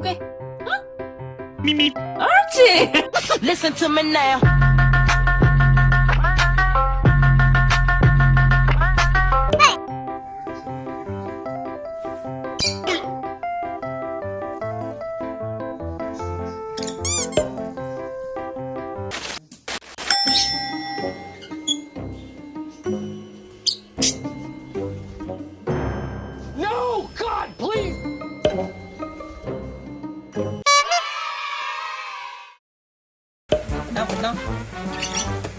고개. 어? 미미. 옳지. Listen to me now. 来我们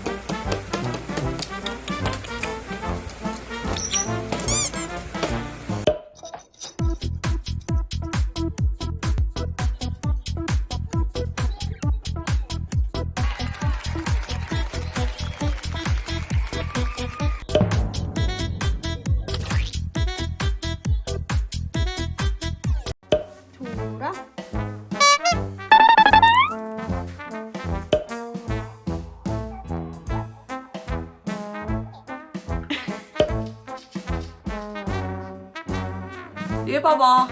얘 봐봐.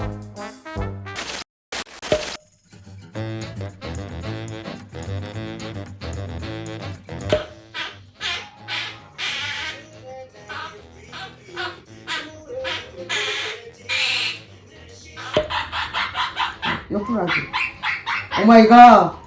옆으로 하지. 오마이갓.